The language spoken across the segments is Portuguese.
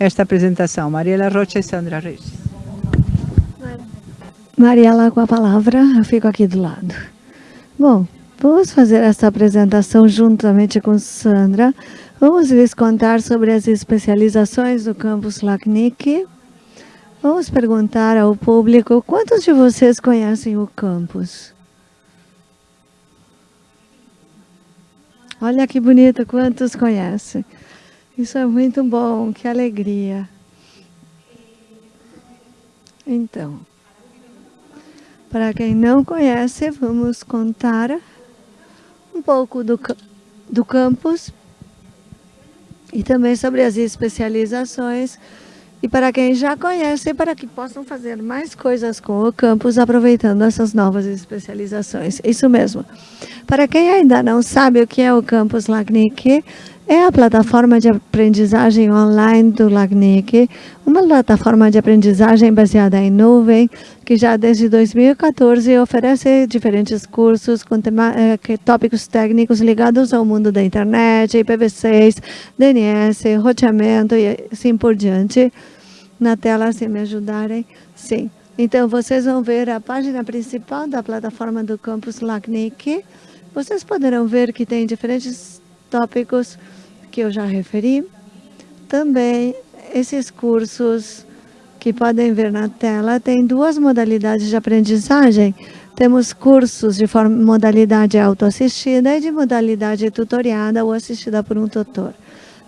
esta apresentação. Mariela Rocha e Sandra Reis. Mariela com a palavra, eu fico aqui do lado. Bom, vamos fazer essa apresentação juntamente com Sandra. Vamos lhes contar sobre as especializações do campus LACNIC. Vamos perguntar ao público, quantos de vocês conhecem o campus? Olha que bonito, quantos conhecem? Isso é muito bom, que alegria. Então, para quem não conhece, vamos contar um pouco do, do campus e também sobre as especializações. E para quem já conhece, para que possam fazer mais coisas com o campus, aproveitando essas novas especializações. Isso mesmo. Para quem ainda não sabe o que é o campus LACNIC, é a plataforma de aprendizagem online do LACNIC, uma plataforma de aprendizagem baseada em nuvem, que já desde 2014 oferece diferentes cursos com eh, tópicos técnicos ligados ao mundo da internet, IPv6, DNS, roteamento e assim por diante. Na tela, se me ajudarem. Sim. Então, vocês vão ver a página principal da plataforma do campus LACNIC. Vocês poderão ver que tem diferentes tópicos que eu já referi. Também esses cursos que podem ver na tela tem duas modalidades de aprendizagem. Temos cursos de modalidade autoassistida e de modalidade tutoriada ou assistida por um tutor.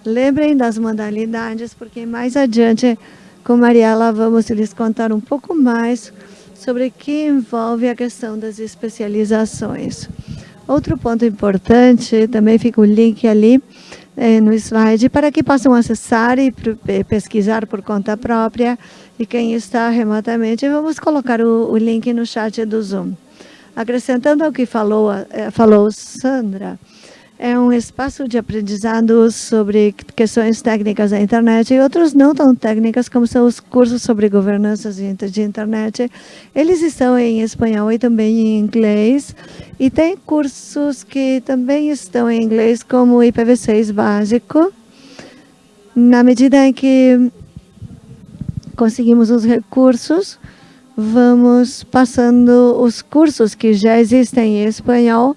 Lembrem das modalidades, porque mais adiante, com Mariela, vamos lhes contar um pouco mais sobre o que envolve a questão das especializações. Outro ponto importante, também fica o link ali é, no slide, para que possam acessar e pesquisar por conta própria. E quem está remotamente, vamos colocar o, o link no chat do Zoom. Acrescentando ao que falou, é, falou Sandra, é um espaço de aprendizado sobre questões técnicas da internet e outros não tão técnicas, como são os cursos sobre governança de internet. Eles estão em espanhol e também em inglês. E tem cursos que também estão em inglês, como o IPv6 básico. Na medida em que conseguimos os recursos, vamos passando os cursos que já existem em espanhol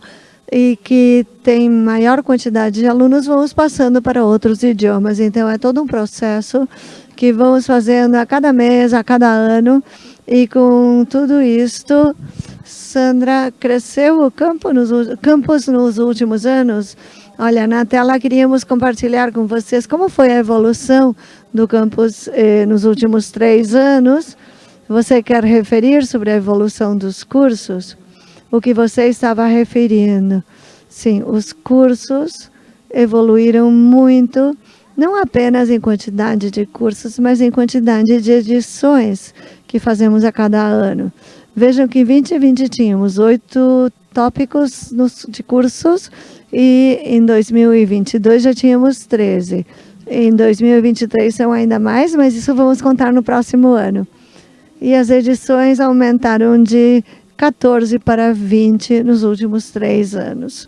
e que tem maior quantidade de alunos, vamos passando para outros idiomas. Então, é todo um processo que vamos fazendo a cada mês, a cada ano. E com tudo isto, Sandra, cresceu o campo nos, campus nos últimos anos? Olha, na tela queríamos compartilhar com vocês como foi a evolução do campus eh, nos últimos três anos. Você quer referir sobre a evolução dos cursos? O que você estava referindo. Sim, os cursos evoluíram muito, não apenas em quantidade de cursos, mas em quantidade de edições que fazemos a cada ano. Vejam que em 2020 tínhamos oito tópicos de cursos e em 2022 já tínhamos 13. Em 2023 são ainda mais, mas isso vamos contar no próximo ano. E as edições aumentaram de 14 para 20 nos últimos três anos.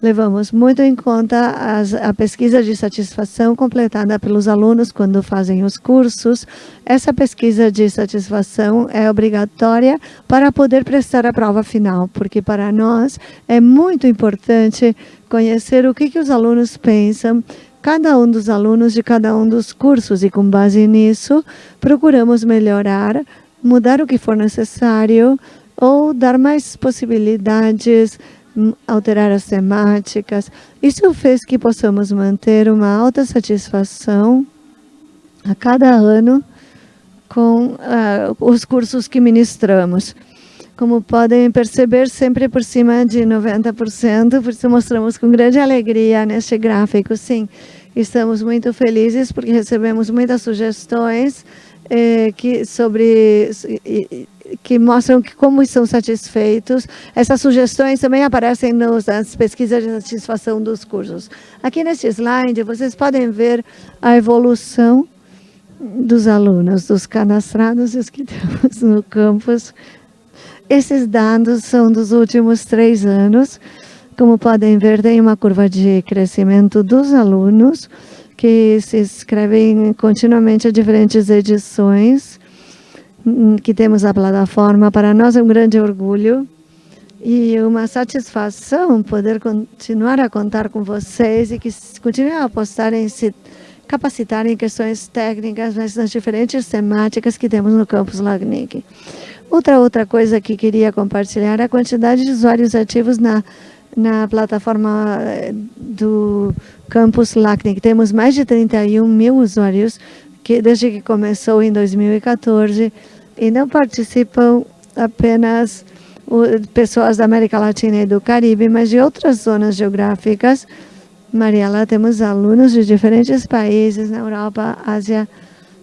Levamos muito em conta as, a pesquisa de satisfação completada pelos alunos quando fazem os cursos. Essa pesquisa de satisfação é obrigatória para poder prestar a prova final, porque para nós é muito importante conhecer o que, que os alunos pensam, cada um dos alunos de cada um dos cursos, e com base nisso, procuramos melhorar, mudar o que for necessário, ou dar mais possibilidades, hum, alterar as temáticas. Isso fez que possamos manter uma alta satisfação a cada ano com uh, os cursos que ministramos. Como podem perceber, sempre por cima de 90%, por isso mostramos com grande alegria neste gráfico. Sim, estamos muito felizes porque recebemos muitas sugestões eh, que sobre que mostram que como estão satisfeitos. Essas sugestões também aparecem nas pesquisas de satisfação dos cursos. Aqui neste slide, vocês podem ver a evolução dos alunos, dos cadastrados e os que temos no campus. Esses dados são dos últimos três anos. Como podem ver, tem uma curva de crescimento dos alunos que se inscrevem continuamente a diferentes edições que temos na plataforma. Para nós é um grande orgulho e uma satisfação poder continuar a contar com vocês e que continuem a apostar em se capacitar em questões técnicas, mas nas diferentes temáticas que temos no campus Lagnic. Outra outra coisa que queria compartilhar é a quantidade de usuários ativos na, na plataforma eh, do campus LACNIC. Temos mais de 31 mil usuários que desde que começou em 2014 e não participam apenas pessoas da América Latina e do Caribe, mas de outras zonas geográficas. Mariela, temos alunos de diferentes países na Europa, Ásia.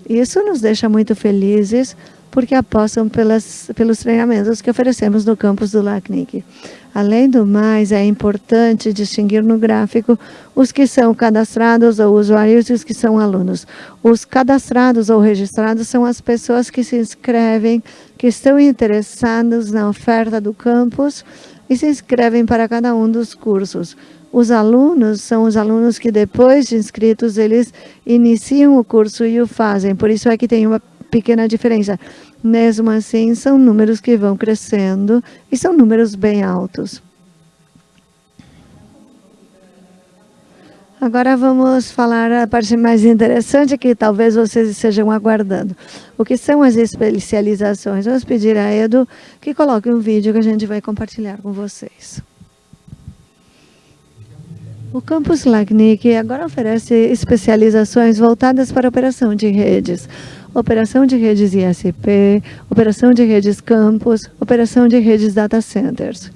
Isso nos deixa muito felizes, porque apostam pelas, pelos treinamentos que oferecemos no campus do LACNIC. Além do mais, é importante distinguir no gráfico os que são cadastrados ou usuários e os que são alunos. Os cadastrados ou registrados são as pessoas que se inscrevem, que estão interessados na oferta do campus e se inscrevem para cada um dos cursos. Os alunos são os alunos que depois de inscritos, eles iniciam o curso e o fazem. Por isso é que tem uma pequena diferença. Mesmo assim, são números que vão crescendo e são números bem altos. Agora vamos falar a parte mais interessante que talvez vocês estejam aguardando. O que são as especializações? Vamos pedir a Edu que coloque um vídeo que a gente vai compartilhar com vocês. O Campus LACNIC agora oferece especializações voltadas para a operação de redes operação de redes ISP, operação de redes campus, operação de redes data centers.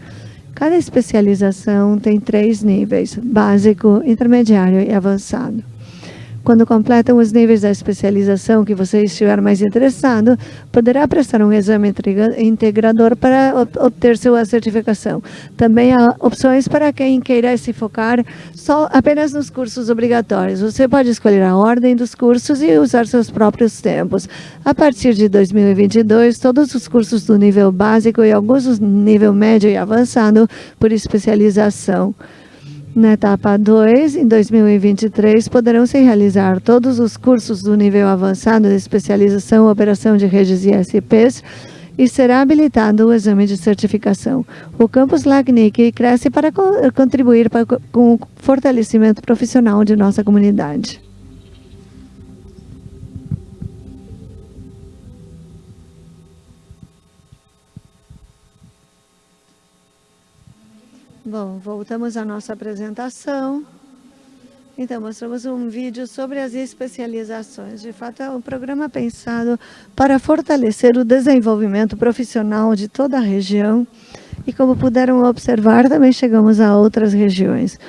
Cada especialização tem três níveis, básico, intermediário e avançado. Quando completam os níveis da especialização que você estiver mais interessado, poderá prestar um exame integrador para obter sua certificação. Também há opções para quem queira se focar só apenas nos cursos obrigatórios. Você pode escolher a ordem dos cursos e usar seus próprios tempos. A partir de 2022, todos os cursos do nível básico e alguns do nível médio e avançado por especialização na etapa 2, em 2023, poderão se realizar todos os cursos do nível avançado de especialização operação de redes ISPs e será habilitado o exame de certificação. O campus LACNIC cresce para contribuir para, com o fortalecimento profissional de nossa comunidade. Bom, voltamos à nossa apresentação. Então, mostramos um vídeo sobre as especializações. De fato, é um programa pensado para fortalecer o desenvolvimento profissional de toda a região. E como puderam observar, também chegamos a outras regiões.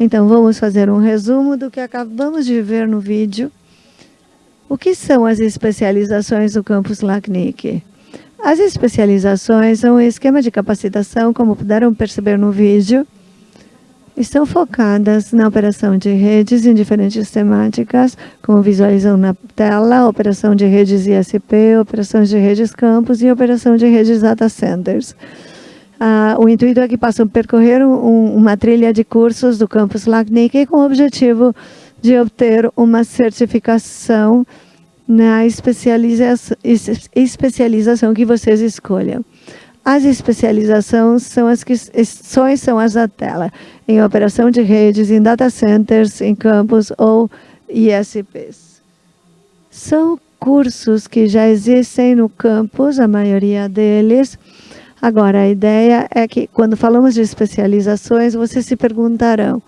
Então, vamos fazer um resumo do que acabamos de ver no vídeo. O que são as especializações do campus LACNIC? As especializações são um esquema de capacitação, como puderam perceber no vídeo, estão focadas na operação de redes em diferentes temáticas, como visualizam na tela, operação de redes ISP, operação de redes campus e operação de redes data centers. Ah, o intuito é que possam percorrer um, uma trilha de cursos do campus LACNIC com o objetivo de obter uma certificação na especialização, especialização que vocês escolham. As especializações são as que são as da tela, em operação de redes, em data centers, em campos ou ISPs. São cursos que já existem no campus, a maioria deles. Agora, a ideia é que, quando falamos de especializações, vocês se perguntarão,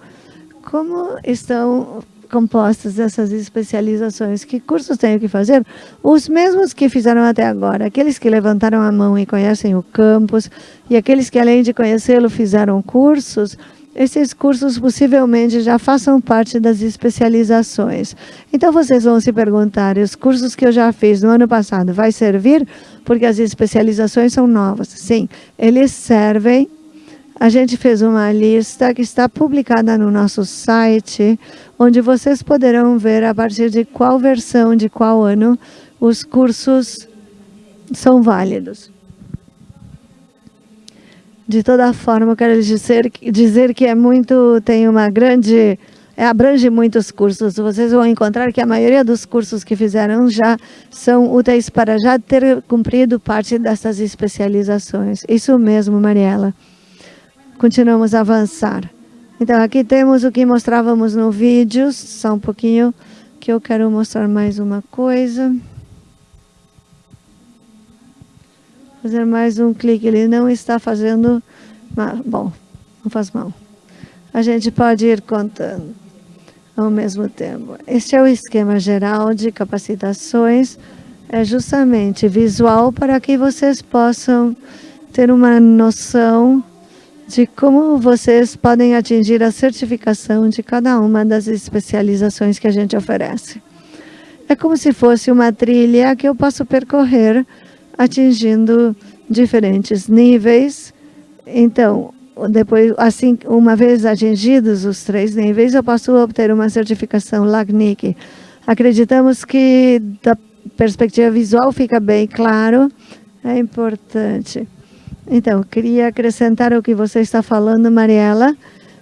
como estão compostas dessas especializações. Que cursos tenho que fazer? Os mesmos que fizeram até agora. Aqueles que levantaram a mão e conhecem o campus, e aqueles que, além de conhecê-lo, fizeram cursos, esses cursos possivelmente já façam parte das especializações. Então, vocês vão se perguntar, os cursos que eu já fiz no ano passado, vai servir? Porque as especializações são novas. Sim, eles servem a gente fez uma lista que está publicada no nosso site, onde vocês poderão ver a partir de qual versão, de qual ano, os cursos são válidos. De toda forma, quero dizer, dizer que é muito, tem uma grande é, abrange muitos cursos. Vocês vão encontrar que a maioria dos cursos que fizeram já são úteis para já ter cumprido parte dessas especializações. Isso mesmo, Mariela. Continuamos a avançar. Então, aqui temos o que mostrávamos no vídeo, só um pouquinho, que eu quero mostrar mais uma coisa. Fazer mais um clique, ele não está fazendo... Bom, não faz mal. A gente pode ir contando ao mesmo tempo. Este é o esquema geral de capacitações, é justamente visual para que vocês possam ter uma noção de como vocês podem atingir a certificação de cada uma das especializações que a gente oferece. É como se fosse uma trilha que eu posso percorrer atingindo diferentes níveis. Então, depois, assim, uma vez atingidos os três níveis, eu posso obter uma certificação LACNIC. Acreditamos que da perspectiva visual fica bem claro, é importante. Então, queria acrescentar o que você está falando, Mariela,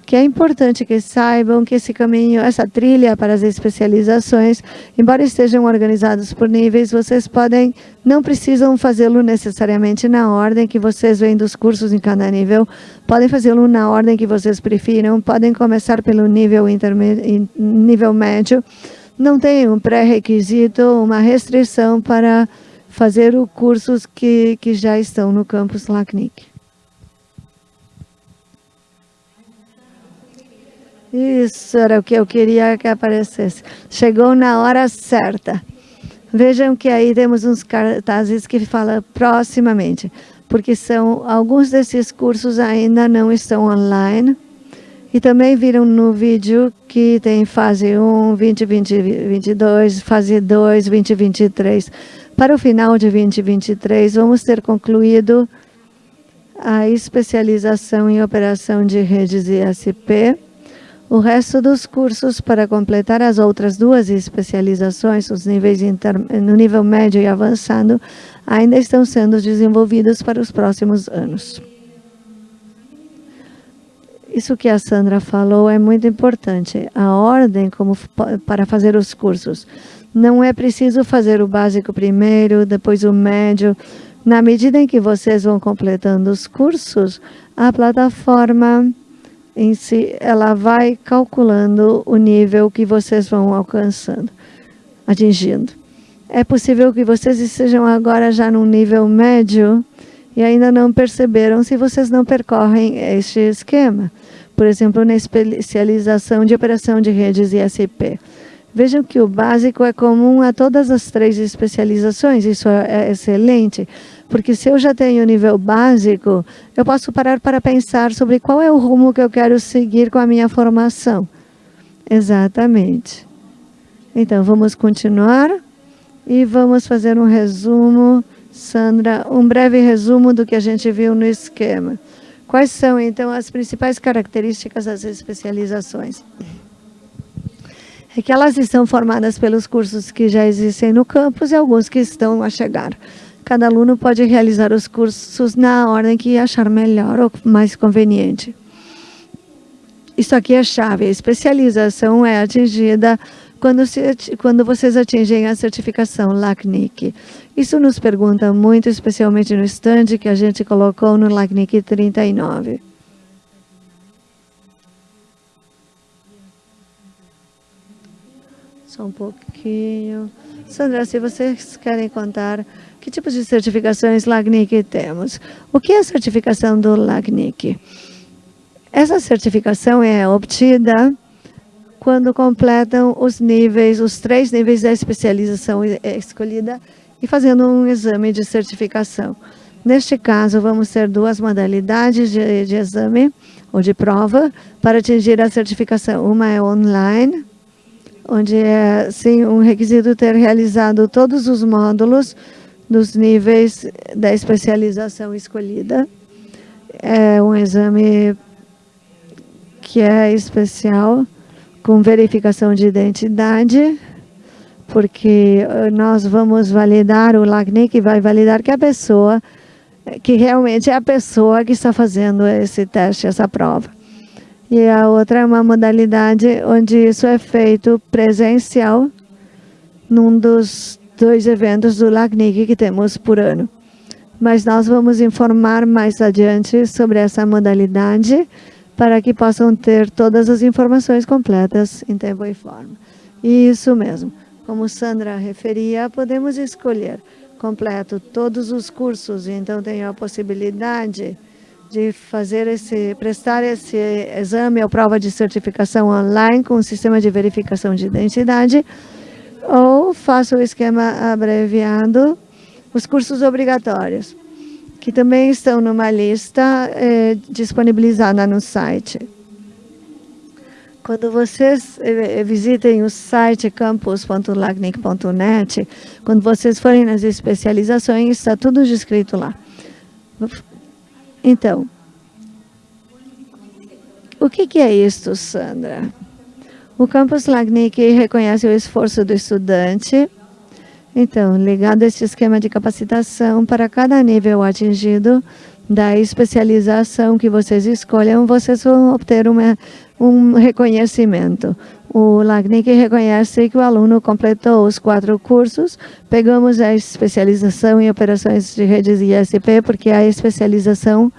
que é importante que saibam que esse caminho, essa trilha para as especializações, embora estejam organizados por níveis, vocês podem, não precisam fazê-lo necessariamente na ordem que vocês vêm dos cursos em cada nível, podem fazê-lo na ordem que vocês prefiram, podem começar pelo nível, nível médio, não tem um pré-requisito, uma restrição para fazer os cursos que, que já estão no campus LACNIC. Isso era o que eu queria que aparecesse. Chegou na hora certa. Vejam que aí temos uns cartazes que falam proximamente, porque são alguns desses cursos ainda não estão online. E também viram no vídeo que tem fase 1, 2022, fase 2, 2023. Para o final de 2023, vamos ter concluído a especialização em operação de redes ISP o resto dos cursos para completar as outras duas especializações, os níveis no nível médio e avançado, ainda estão sendo desenvolvidos para os próximos anos. Isso que a Sandra falou é muito importante. A ordem como para fazer os cursos. Não é preciso fazer o básico primeiro, depois o médio. Na medida em que vocês vão completando os cursos, a plataforma em si, ela vai calculando o nível que vocês vão alcançando, atingindo. É possível que vocês estejam agora já num nível médio e ainda não perceberam se vocês não percorrem este esquema. Por exemplo, na especialização de operação de redes ISP. Vejam que o básico é comum a todas as três especializações, isso é excelente. Porque se eu já tenho o nível básico, eu posso parar para pensar sobre qual é o rumo que eu quero seguir com a minha formação. Exatamente. Então, vamos continuar e vamos fazer um resumo, Sandra, um breve resumo do que a gente viu no esquema. Quais são, então, as principais características das especializações? É que elas estão formadas pelos cursos que já existem no campus e alguns que estão a chegar. Cada aluno pode realizar os cursos na ordem que achar melhor ou mais conveniente. Isso aqui é chave. A especialização é atingida quando, se, quando vocês atingem a certificação LACNIC. Isso nos pergunta muito, especialmente no stand que a gente colocou no LACNIC 39. Só um pouquinho. Sandra, se vocês querem contar que tipos de certificações LACNIC temos? O que é a certificação do LACNIC? Essa certificação é obtida quando completam os níveis, os três níveis da especialização escolhida e fazendo um exame de certificação. Neste caso, vamos ter duas modalidades de, de exame ou de prova para atingir a certificação. Uma é online, onde é sim um requisito ter realizado todos os módulos dos níveis da especialização escolhida. É um exame que é especial, com verificação de identidade, porque eh, nós vamos validar, o LACNIC vai validar que a pessoa, que realmente é a pessoa que está fazendo esse teste, essa prova. e a outra é uma modalidade onde isso é feito presencial num dos dois eventos do LACNIC que temos por ano. Mas nós vamos informar mais adiante sobre essa modalidade para que possam ter todas as informações completas em tempo e forma. Isso mesmo. Como Sandra referia, podemos escolher completo todos os cursos, então tem a possibilidade de fazer esse, prestar esse exame ou prova de certificação online com o sistema de verificação de identidade, ou faça o esquema abreviado, os cursos obrigatórios, que também estão numa lista eh, disponibilizada no site. Quando vocês eh, visitem o site campus.lacnic.net, quando vocês forem nas especializações, está tudo descrito lá. Então, o que, que é isto, Sandra? O Campus Lagnic reconhece o esforço do estudante. Então, ligado a esse esquema de capacitação, para cada nível atingido da especialização que vocês escolham, vocês vão obter uma, um reconhecimento. O LACNIC reconhece que o aluno completou os quatro cursos. Pegamos a especialização em operações de redes ISP, porque é a especialização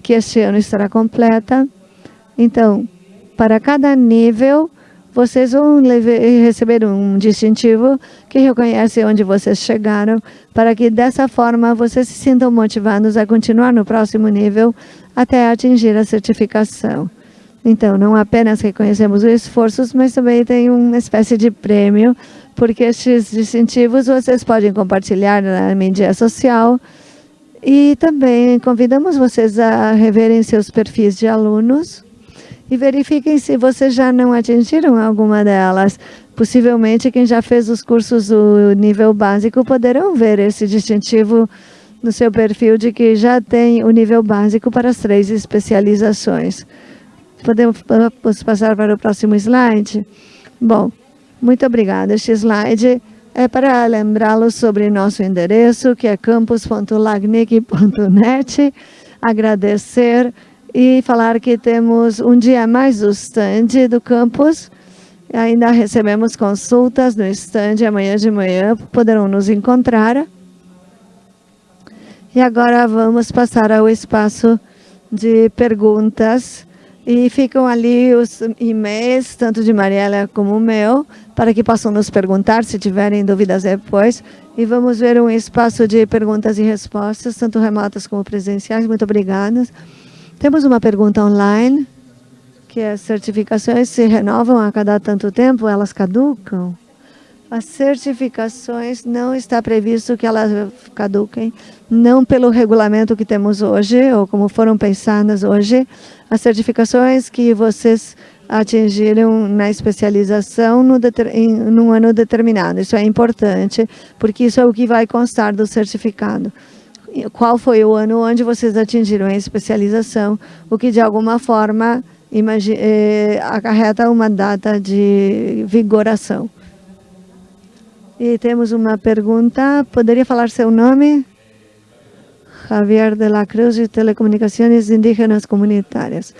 que este ano estará completa. Então, para cada nível, vocês vão receber um distintivo que reconhece onde vocês chegaram, para que dessa forma vocês se sintam motivados a continuar no próximo nível até atingir a certificação. Então, não apenas reconhecemos os esforços, mas também tem uma espécie de prêmio, porque estes distintivos vocês podem compartilhar na mídia social e também convidamos vocês a reverem seus perfis de alunos e verifiquem se vocês já não atingiram alguma delas. Possivelmente, quem já fez os cursos do nível básico poderão ver esse distintivo no seu perfil de que já tem o nível básico para as três especializações. Podemos passar para o próximo slide? Bom, muito obrigada. Este slide é para lembrá-los sobre nosso endereço, que é campus.lagnic.net. Agradecer e falar que temos um dia mais do stand do campus. Ainda recebemos consultas no stand amanhã de manhã, poderão nos encontrar. E agora vamos passar ao espaço de perguntas e ficam ali os e-mails, tanto de Mariela como o meu, para que possam nos perguntar se tiverem dúvidas depois. E vamos ver um espaço de perguntas e respostas, tanto remotas como presenciais. Muito obrigada. Temos uma pergunta online, que as é, certificações se renovam a cada tanto tempo, elas caducam? As certificações não está previsto que elas caduquem, não pelo regulamento que temos hoje, ou como foram pensadas hoje, as certificações que vocês atingiram na especialização no em num ano determinado. Isso é importante, porque isso é o que vai constar do certificado. Qual foi o ano onde vocês atingiram a especialização, o que de alguma forma eh, acarreta uma data de vigoração. E temos uma pergunta. Poderia falar seu nome? Javier de la Cruz, de Telecomunicações Indígenas Comunitárias.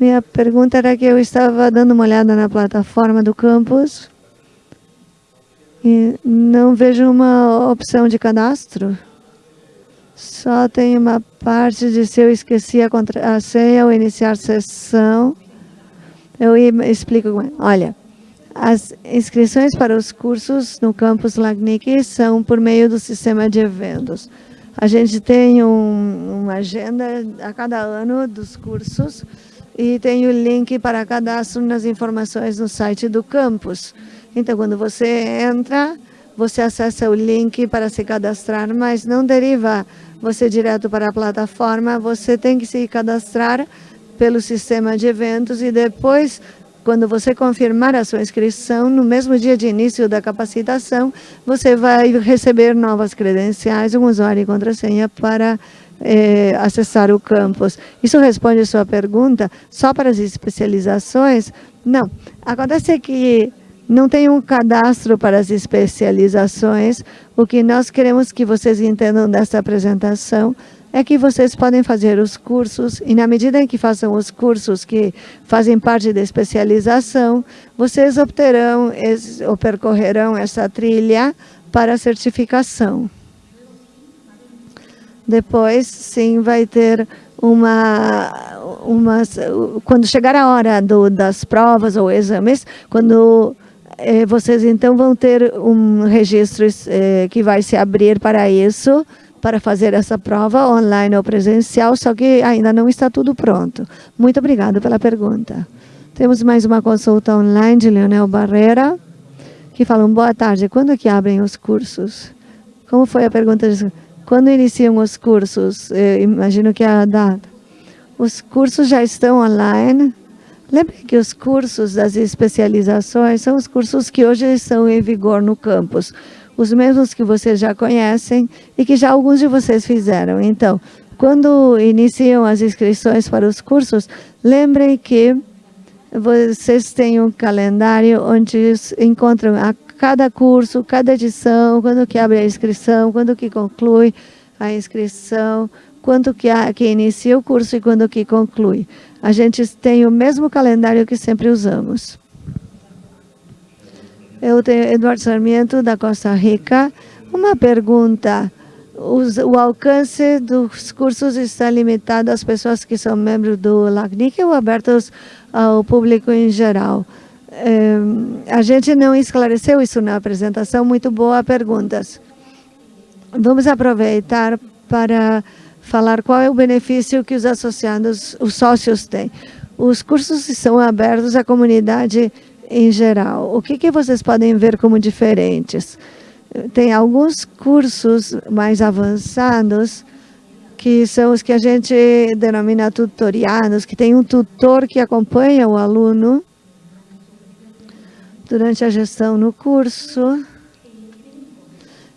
Minha pergunta era que eu estava dando uma olhada na plataforma do campus e não vejo uma opção de cadastro. Só tem uma parte de se eu esqueci a, contra, a senha ou iniciar sessão. Eu explico. Olha, as inscrições para os cursos no campus Lagnic são por meio do sistema de eventos. A gente tem um, uma agenda a cada ano dos cursos e tem o link para cadastro nas informações no site do campus. Então, quando você entra, você acessa o link para se cadastrar, mas não deriva você direto para a plataforma, você tem que se cadastrar pelo sistema de eventos e depois quando você confirmar a sua inscrição, no mesmo dia de início da capacitação, você vai receber novas credenciais, um usuário e contrassenha para eh, acessar o campus. Isso responde a sua pergunta só para as especializações? Não. Acontece que não tem um cadastro para as especializações. O que nós queremos que vocês entendam dessa apresentação é que vocês podem fazer os cursos e na medida em que façam os cursos que fazem parte da especialização, vocês obterão ou percorrerão essa trilha para a certificação. Depois, sim, vai ter uma, uma quando chegar a hora do, das provas ou exames, quando eh, vocês então vão ter um registro eh, que vai se abrir para isso, para fazer essa prova online ou presencial, só que ainda não está tudo pronto. Muito obrigada pela pergunta. Temos mais uma consulta online de Leonel Barreira, que fala, boa tarde, quando que abrem os cursos? Como foi a pergunta? Quando iniciam os cursos? Eu imagino que é a data. Os cursos já estão online. Lembre que os cursos das especializações são os cursos que hoje estão em vigor no campus os mesmos que vocês já conhecem e que já alguns de vocês fizeram. Então, quando iniciam as inscrições para os cursos, lembrem que vocês têm um calendário onde encontram a cada curso, cada edição, quando que abre a inscrição, quando que conclui a inscrição, quando que, a, que inicia o curso e quando que conclui. A gente tem o mesmo calendário que sempre usamos. Eu tenho Eduardo Sarmiento, da Costa Rica. Uma pergunta. o alcance dos cursos está limitado às pessoas que são membros do LACNIC ou abertos ao público em geral? É, a gente não esclareceu isso na apresentação. Muito boa perguntas. Vamos aproveitar para falar qual é o benefício que os associados, os sócios têm. Os cursos são abertos à comunidade em geral. O que, que vocês podem ver como diferentes? Tem alguns cursos mais avançados, que são os que a gente denomina tutoriados, que tem um tutor que acompanha o aluno durante a gestão no curso,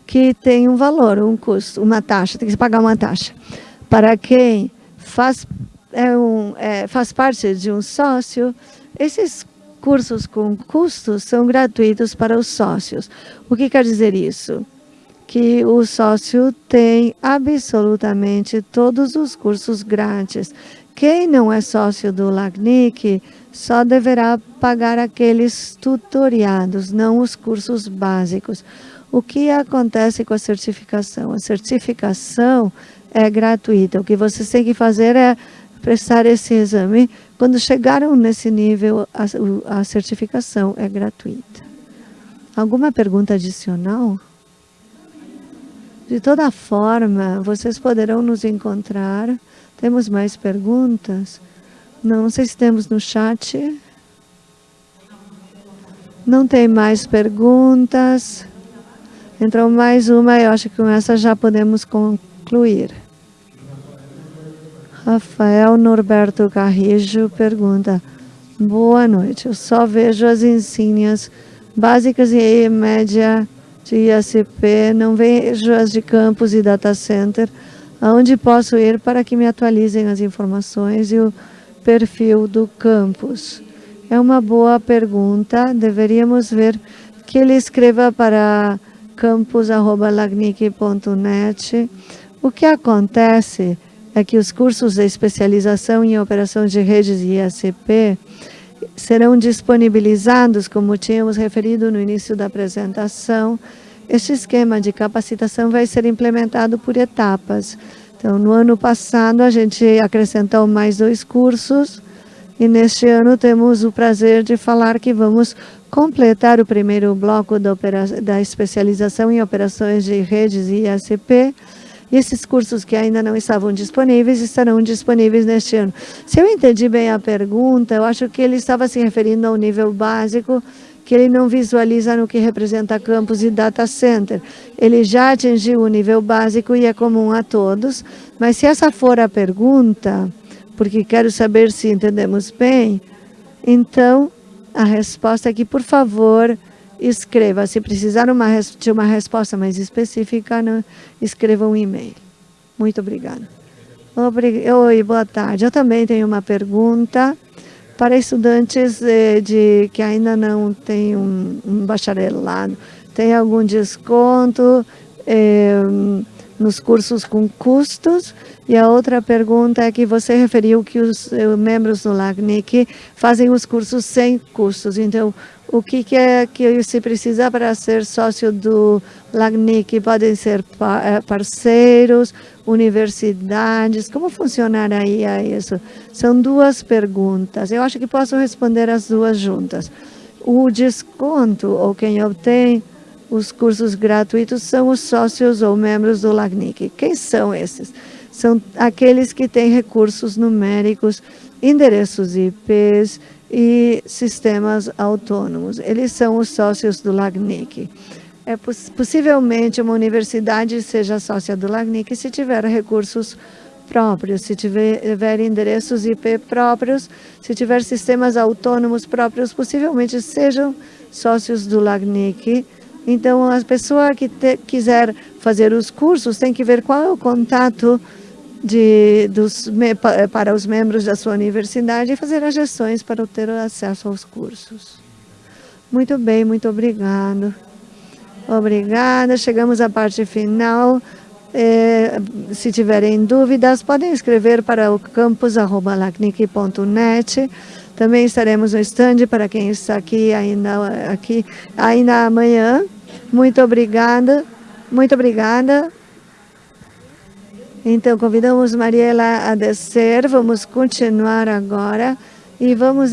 que tem um valor, um custo, uma taxa, tem que pagar uma taxa. Para quem faz, é um, é, faz parte de um sócio, esses cursos com custos são gratuitos para os sócios. O que quer dizer isso? Que o sócio tem absolutamente todos os cursos grátis. Quem não é sócio do LACNIC só deverá pagar aqueles tutoriados, não os cursos básicos. O que acontece com a certificação? A certificação é gratuita. O que vocês têm que fazer é prestar esse exame quando chegaram nesse nível, a, a certificação é gratuita. Alguma pergunta adicional? De toda forma, vocês poderão nos encontrar. Temos mais perguntas? Não, não sei se temos no chat. Não tem mais perguntas. Entrou mais uma, eu acho que com essa já podemos concluir. Rafael Norberto Carrijo pergunta, boa noite, eu só vejo as insígnias básicas e média de IACP, não vejo as de campus e data center, aonde posso ir para que me atualizem as informações e o perfil do campus? É uma boa pergunta, deveríamos ver que ele escreva para campus.lagnic.net. O que acontece é que os cursos de especialização em operações de redes e IACP serão disponibilizados, como tínhamos referido no início da apresentação. Este esquema de capacitação vai ser implementado por etapas. Então, no ano passado, a gente acrescentou mais dois cursos, e neste ano temos o prazer de falar que vamos completar o primeiro bloco da, da especialização em operações de redes e IACP, e esses cursos que ainda não estavam disponíveis estarão disponíveis neste ano. Se eu entendi bem a pergunta, eu acho que ele estava se referindo ao nível básico, que ele não visualiza no que representa campus e data center. Ele já atingiu o nível básico e é comum a todos, mas se essa for a pergunta, porque quero saber se entendemos bem, então a resposta é que, por favor, escreva. Se precisar uma, de uma resposta mais específica, né, escreva um e-mail. Muito obrigada. Obrig... Oi, boa tarde. Eu também tenho uma pergunta para estudantes eh, de, que ainda não têm um, um bacharelado. Tem algum desconto eh, nos cursos com custos. E a outra pergunta é que você referiu que os eh, membros do LACNIC fazem os cursos sem custos. Então, o que, que é que se precisa para ser sócio do LACNIC? Podem ser eh, parceiros, universidades, como funcionaria isso? São duas perguntas. Eu acho que posso responder as duas juntas. O desconto, ou quem obtém os cursos gratuitos são os sócios ou membros do LACNIC. Quem são esses? São aqueles que têm recursos numéricos, endereços IPs e sistemas autônomos. Eles são os sócios do LACNIC. É, possivelmente uma universidade seja sócia do LACNIC se tiver recursos próprios, se tiver, tiver endereços IP próprios, se tiver sistemas autônomos próprios, possivelmente sejam sócios do LACNIC, então, a pessoa que te, quiser fazer os cursos tem que ver qual é o contato de, dos, para os membros da sua universidade e fazer as gestões para ter acesso aos cursos. Muito bem, muito obrigado. Obrigada, chegamos à parte final. É, se tiverem dúvidas, podem escrever para o campus.lacnic.net. Também estaremos no stand para quem está aqui ainda, aqui, ainda amanhã. Muito obrigada, muito obrigada. Então, convidamos Mariela a descer, vamos continuar agora e vamos